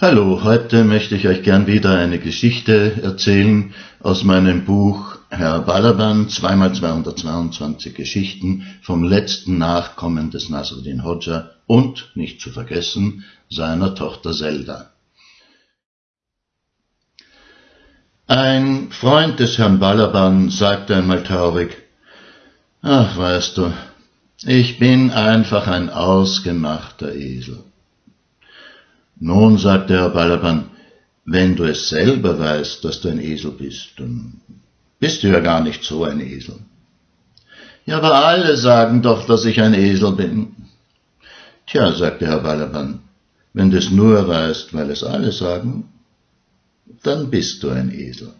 Hallo, heute möchte ich euch gern wieder eine Geschichte erzählen aus meinem Buch Herr Balaban, zweimal 222 Geschichten vom letzten Nachkommen des Nasruddin Hodja und, nicht zu vergessen, seiner Tochter Zelda. Ein Freund des Herrn Balaban sagte einmal traurig, ach weißt du, ich bin einfach ein ausgemachter Esel. Nun, sagte Herr Balaban, wenn du es selber weißt, dass du ein Esel bist, dann bist du ja gar nicht so ein Esel. Ja, aber alle sagen doch, dass ich ein Esel bin. Tja, sagte Herr Balaban, wenn du es nur weißt, weil es alle sagen, dann bist du ein Esel.